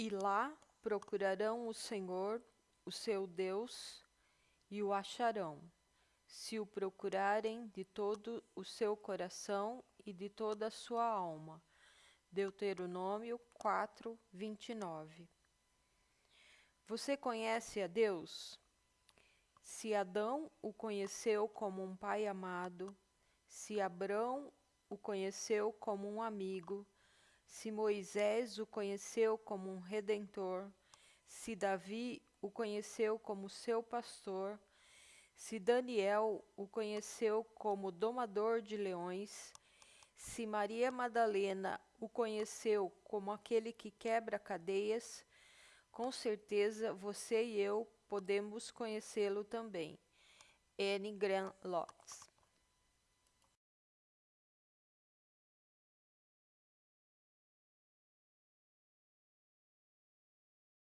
E lá procurarão o Senhor, o seu Deus, e o acharão, se o procurarem de todo o seu coração e de toda a sua alma. Deuteronômio 4, 29. Você conhece a Deus? Se Adão o conheceu como um pai amado, se Abrão o conheceu como um amigo, se Moisés o conheceu como um redentor, se Davi o conheceu como seu pastor, se Daniel o conheceu como domador de leões, se Maria Madalena o conheceu como aquele que quebra cadeias, com certeza você e eu podemos conhecê-lo também. N. Grant Lotz